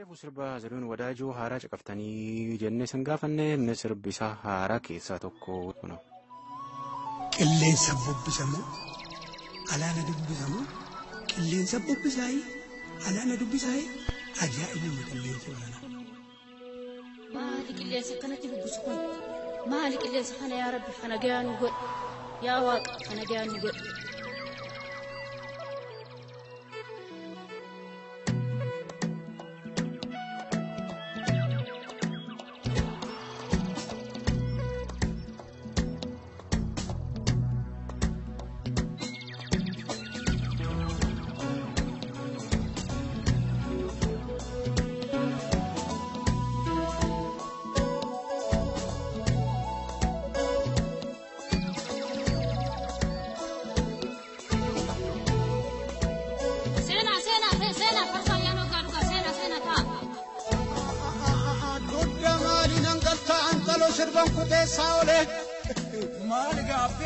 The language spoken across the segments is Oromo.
Reefu sirba Zarihuun Wadaajoo haaraa caqaftanii jennee san gaafanne inni sirbi isaa haaraa keessaa tokko kun. Qilleensa bubbisamoo alaana dubbisamoo qilleensa bubbisaayii alaana dubbisaayii ajaa'ibuma qilleensa olaanaa. Maali qilleensa akkanatti bubbisu kun? Maali qilleensa kana yaa Rabbi kana gayaa nu godhe? Yaa Waaqa kana gayaa nu godhe?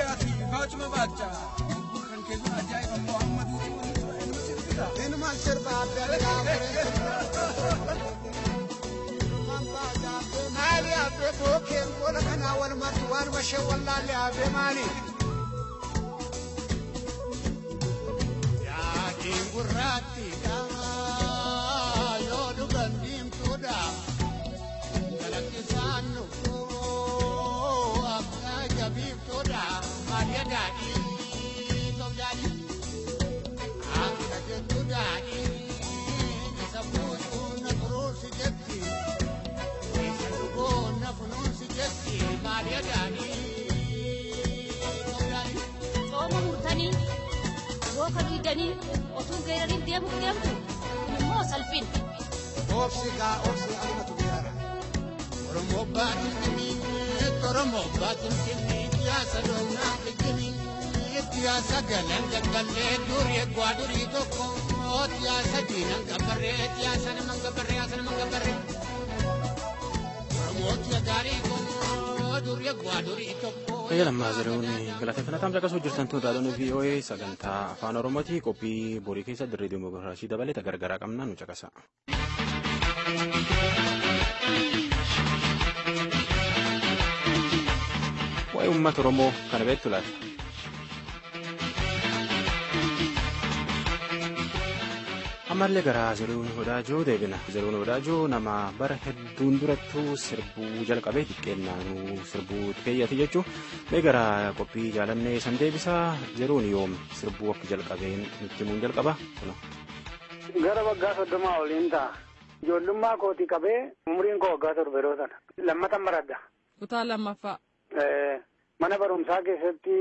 Fatma Bacha. Bukan kezu ajaib Muhammad Ben mahşer baba Ali abi token kola kana wal matwan wa shawalla ali abi mani Ya king gurat yooka diidanii otuu geerariin deemuuf deemtu kun immoo salphin. Obsi gaa obsi alimatu beekara. Oromoo baatiin kennii Oromoo baatiin kennii siyaasa doonaa kennii siyaasa galan gaggallee durii eegwaa durii tokko siyaasa diinan gabbarree siyaasa naman gabbarree siyaasa naman gabbarree. Oromoo gaarii kun durii eegwaa durii tokko. Fayyaa lammaa Zarihuun galateeffannaa caqasuu jirtan tuutaadhaan VOA sagantaa afaan Oromooti qophii borii keessa dirree Dimookiraasii dabalata gargaraa qabnaa nu caqasa. Waa'ee uummata Oromoo kana beektu laata? Ammallee gara Zarihuun Wadaajoo deebina. Zarihuun Wadaajoo nama bara hedduun durattuu sirbuu jalqabee xiqqeennaanuu sirbuu keeyyate jechuun mee gara qophii jaalannee san deebisaa Zarihuun yoom sirbuu akka jalqabeen nutti himuun jalqaba kuna. Gara waggaa soddomaa oliin ta'a. Ijoollummaa kootii qabee umriin koo waggaa torba yeroo sana. Lammatan baradha. Kutaa lammaffaa. Mana barumsaa keessatti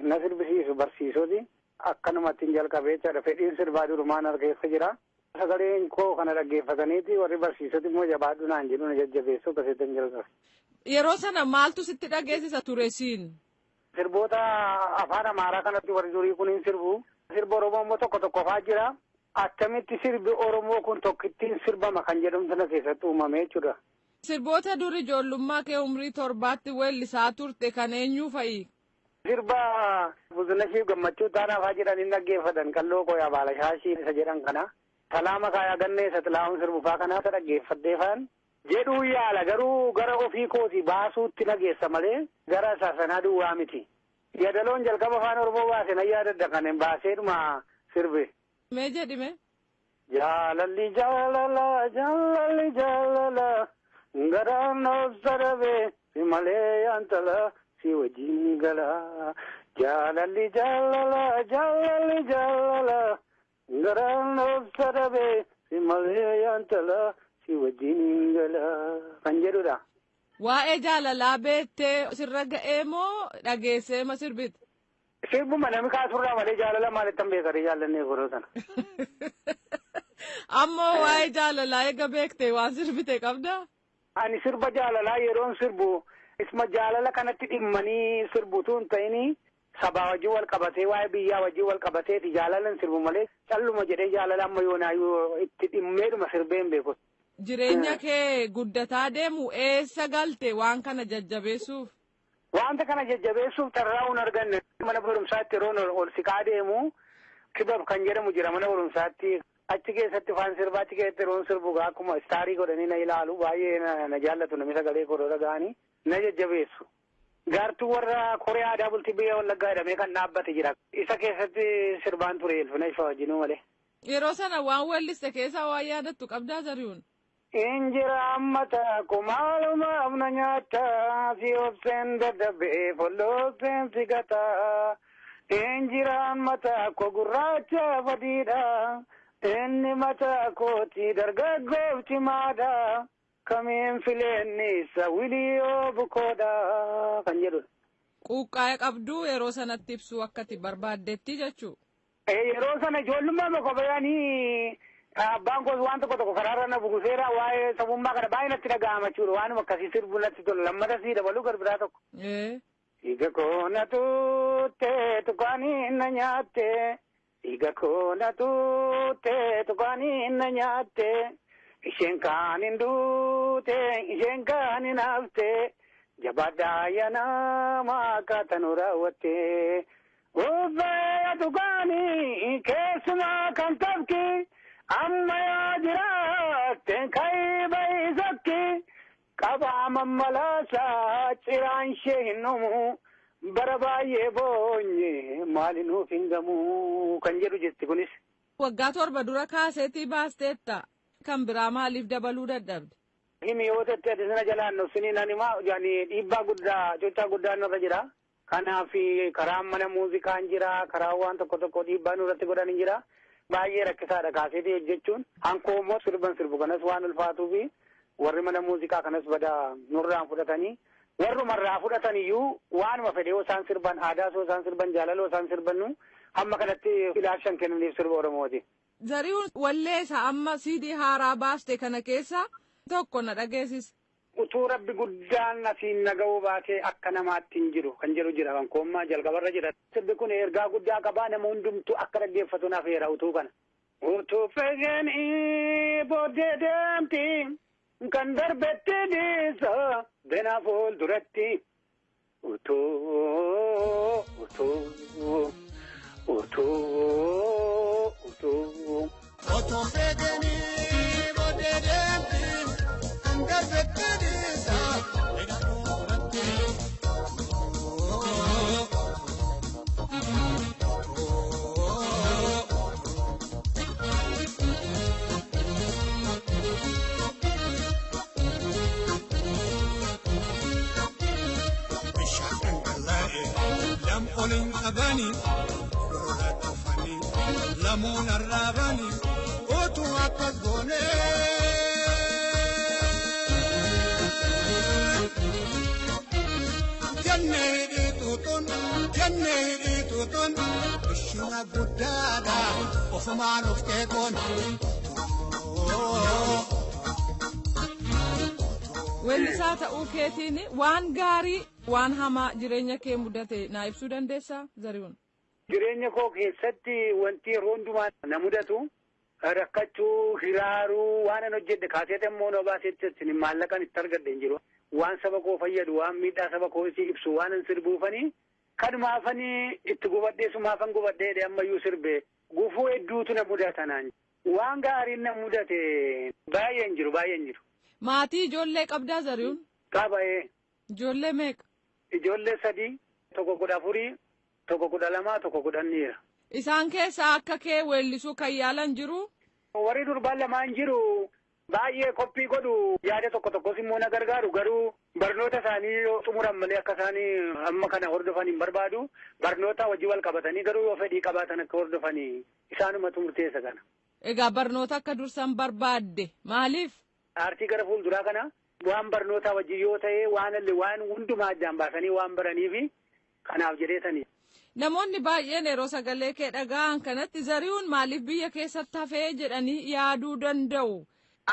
na sirbisiisu barsiisoti. Akkanumatti jalqabee jechaadha. Fedhiin sirbaa durumaan harkeessa jira. Sagaleen koo kana dhaggeeffataniiti warri barsiisoti immoo jabaadhu naan jedhu na jajjabeessu akkasitti jalqabe. Yeroo sana maaltu sitti dhageessisa ture siin? Sirboota afaan amaaraa kanatti warri durii kun hin sirbu. Sirba Oromoo immoo tokko tokko faa jira. Akkamitti sirbi Oromoo kun tokkittiin sirbama kan jedhamu sana keessatti uumame jechuudha. Sirboota dur ijoollummaa kee umrii torbaatti weellisaa turte kan eenyuu fa'i? Sirba Buzunashii gammachuu taanaa faa jedhan hin dhaggeeffatan qalloo qoyaa baalashaashii isa jedhan kana. Salaama kaayaa gannee isa tilaamu sirbufaa kana isa dhaggeeffadhee faan. Jedhuu yaala garuu gara ofii kooti baasuutti nageessa malee gara isaa sanaa duwwaa miti. Yadaloon jalqaba afaan Oromoo baase na yaadadda kan baaseedhuma sirbe. Mee jedhime? Jaalalli jaalala jaalalli jaalala garaan obsarabe si malee yaantala si wajjin gala. Jaalalli jaalala jaalalli jaalala garaan obsarabe si malee yaantala si wajjin gala kan jedhudha. Waa'ee jaalalaa beettee sirra ga'ee moo dhageessee ma sirbite? Sirbuma namni kaasurraa malee jaalala maalittan beekare jaallannee yeroo sana. Ammoo waa'ee jaalalaa eega beektee waan sirbite qabdaa? Ani sirba jaalalaa yeroon sirbu isma jaalala kanatti dhimmanii sirbutu hin ta'ini sabaa wajjin wal qabatee waa'ee biyyaa wajjin wal qabateeti jaalalan sirbu malee calluma jedhee jaalala amma yoonaayyuu itti dhimmeedhuma sirbee hin beeku. Jireenya kee guddataa deemu eessa galte waan kana jajjabeessuuf? Wanta kana jajjabeessuuf carraa hin arganne mana barumsaatti yeroo ol siqaa deemu kibab kan jedhamu jira mana barumsaatti achi keessatti faan sirbaa achi keessatti yeroon sirbu akkuma istaarii godhanii na ilaalu baay'ee na, jaallatu namni sagalee koo dhaga'anii na jajjabeessu. Gaartuu warra Koree aadaa bultii biyya Wallaggaa jedhamee kan dhaabbate jira. Isa keessatti sirbaan ture Elfina Ifa wajjinuu malee. Yeroo sana waan welliste keessaa waan yaadattu qabdaa Zarihuun. Injira ammata kumaaluma amna nyaata si obseen dadhabee follooseen si gata. Injira ammata ko gurraacha fadiidha. Inni mata kooti dargaggoof cimaadha. Kamiin fileenni isa wiliyoo bukoodha kan jedhudha. Quuqqaa'ee qabduu yeroo sanatti ibsuu akkati barbaaddetti jechuu. Yeroo sana ijoollummaa bakka bayanii abbaan koos waan tokko tokko karaarra na buguseera waa'ee sabummaa kana baay'ee natti dhaga'ama jechuudha waan akkasii sirbu natti tola lammata sii dabaluu garbiraa tokko. Dhiiga koo na tuutte tukaanii na nyaatte dhiiga koo na tuutte tukaanii na nyaatte isheen kaan hin duute isheen kaan hin hafte jabaadhaa yanama akkaataa raawwatte. Uffee tukaanii keessumaa kan tafki. amma yaa jiraatte kai bai zakki qabaa mammalaasaa ciraan ishee hin dhumu bara baay'ee boonye maali nuuf hin gamu kan jedhu jetti kunis. Waggaa torba dura kaaseetii baasteetta kan biraa maaliif dabaluu dadhabde? Himi yoo ta'e ati sana jalaan dhufsanii nan himaa dhiibbaa guddaa cochaa guddaa nurra jira. Kanaaf karaan mana muuzikaan jira karaa waan tokko tokko dhiibbaa nurratti godhan hin jira. baay'ee rakkisaadha kaaseetii hojjechuun hankoo immoo sirban sirbu kanas waan ulfaatuu fi warri mana muuziqaa kanas bada nurraan fudhatanii warrumarraa fudhatan iyyuu waanuma fedhe yoo isaan sirban aadaa yoo isaan sirban jaalaloo isaan sirbannu hamma kanatti ilaalchan kennaniif sirba oromooti. Zarihuun walleessa amma siidii haaraa baaste kana keessa tokko na dhageessise. Utuu rabbi guddaan asiin nagahuu baatee akka namaatti hin jiru kan jedhu jira kan koommaa jalqabarra jira. Sirbi kun ergaa guddaa qabaa nama hundumtu akka dhaggeeffatu naaf heera utuu kana. Utuu fegeen booddee deemti kan darbetti dhiisa bena fuulduratti. Utuu utuu utuu utuu. Otoo fegeenii booddee deemti. Lampolin qabani, olola tufani, lamuun arraabani, otuu akkas goonee. jennee dhiituutun jennee dhiituutun ishina guddaadha ofumaan of keekoon. Weellisaa ta'uu keetiin waan gaarii waan hamaa jireenya kee mudate naa ibsuu dandeessaa Zarihuun. Jireenya koo keessatti wanti yeroo hundumaa na mudatu rakkachuu hiraaruu waan an hojjedhe kaaseeta immoo na baasetti maallaqan itti argadhe hin jiru. waan saba koo fayyadu waan miidhaa saba koo si ibsu waan hin sirbuufanii kanumaafanii itti gubadhee sumaafan gubadhee ammayyuu sirbe gufuu hedduutu na mudatanaan waan gaariin na mudate baay'een jiru baay'een jiru. Maatii ijoollee qabdaa Zarihuun. Qabaa'ee. Ijoollee meeqa? Ijoollee sadii tokko kudha afurii tokko kudha lamaa tokko kudhan dhiira. Isaan keessaa akka kee weellisuu kan yaalan jiru. Warri durbaan lamaan jiru baay'ee qophii godhu yaada tokko tokkos immoo na gargaaru garuu barnoota isaanii yoo xumuran malee akka isaanii amma kana hordofan hin barbaadu barnoota wajji wal qabatanii garuu yoo fedhii qabaatan akka hordofanii isaanumatu murteessa kana. Egaa barnoota akka dursan barbaadde maaliif? Aartii gara fuulduraa kana waan barnootaa wajji yoo ta'e waan waan hundumaa addaan baasanii waan baraniifi kanaaf jedheetanii. Namoonni baay'een yeroo sagalee kee dhaga'an kanatti Zarihuun maaliif biyya keessatti hafee jedhanii yaaduu danda'u.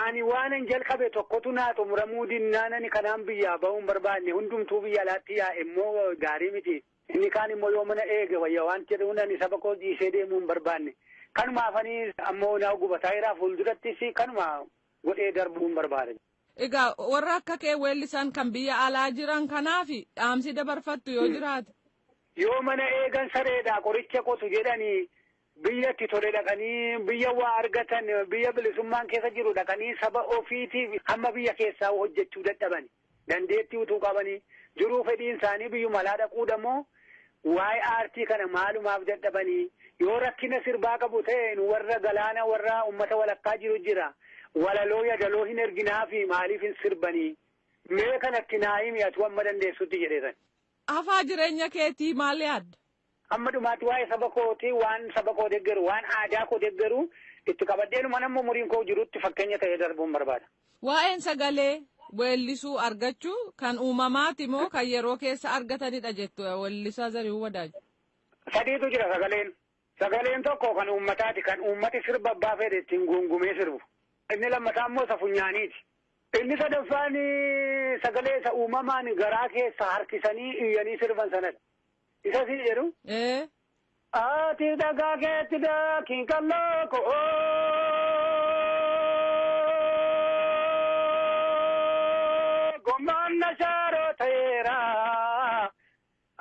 Ani waanan jalqabe tokkotu naa xumuramuu dinnaanani kanaan biyyaa bahuun barbaanne hundumtuu biyya alaatti yaa immoo gaarii miti. Inni kaan immoo yoo mana eege wayya waan jedhuun ani saba koo dhiisee deemuu hin barbaanne. Kanumaafanii ammoo naa gubataa jiraa fuuldurattis kanuma godhee darbuu hin barbaade. Egaa warra akka kee weellisan kan biyya alaa jiran kanaaf dhaamsi dabarfattu yoo jiraate. Yoo mana eegan sareedhaa qoricha qotu jedhanii biyyatti tole dhaqanii biyya waa argatan biyya bilisummaan keessa jiru dhaqanii saba ofiitiif hamma biyya keessaa hojjechuu dadhabani dandeettii utuu qabanii jiruu fedhiin isaanii biyyuma alaa dhaquudhamoo waa'ee aartii kana maalumaaf dadhabanii yoo rakkina sirbaa qabu ta'e warra galaana warra ummata walakkaa jiru jira walaloo yadaloo hin erginaa fi maaliif hin sirbanii mee kanatti naayimi atu amma dandeessutti jedheesan. Hafaa jireenya keetii maal yaadda? Amma dhumaatti waa'ee saba kootii waan saba koo deeggaru waan aadaa koo deeggaru itti qabadheenuma namni umuriin koo jirutti fakkeenya ta'ee darbuun barbaada. Waa'een sagalee weellisuu argachuu kan uumamaati moo kan yeroo keessa argatanidha jettu weellisaa Zarihuun Wadaaju? Sadiitu jira sagaleen. Sagaleen tokko kan uummataati kan uummati sirba abbaa fedhe ittiin guungumee sirbu. Inni lammataa immoo isa funyaaniiti. Inni sadaffaan sagalee isa uumamaan garaa keessa harkisanii iyyanii sirban sanadha. Isa si jedhu. Ati dhagaa keetti daakiin kalloo ko'oo. Gommaan na shaaroo ta'eera.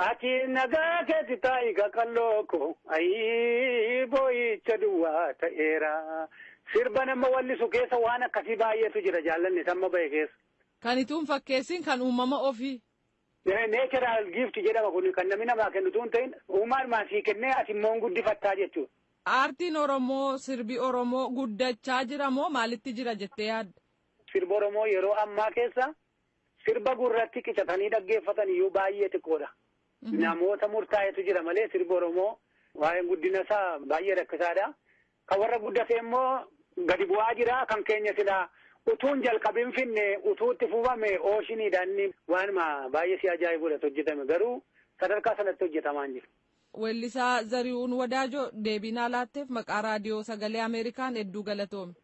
Ati nagaa keetti taa'i kalloo ko ayii boo'icha duwwaa ta'eera. Sirba nama wallisu keessa waan akkasii baay'eetu jira jaallanni samma bahe keessa. Kan ituun fakkeessin kan uumama ofii. Neechiraal giifti jedhama kun kan namni namaa kennitu hin ta'in uumaan sii kennee ati immoo guddifattaa jechuudha. Aartiin Oromoo sirbi Oromoo guddachaa jira moo maalitti jira jettee yaadda? Sirba Oromoo yeroo ammaa keessa sirba gurratti qicatanii dhaggeeffatan iyyuu baay'ee xiqqoodha. Namoota murtaa'etu jira malee sirba Oromoo waa'een guddina isaa baay'ee rakkisaadha. Kan warra guddate immoo gadi bu'aa jira kan keenya silaa utuun jalqabin finne utuutti fufame ooshiiniidhaan waanuma baay'ee si ajaa'ibudha hojjetame garuu sadarkaa sanatti hojjetamaa hin jiru. Weellisaa Zarihuun Wadaajoo deebii naa laatteef maqaa raadiyoo sagalee Ameerikaan hedduu galatoomi.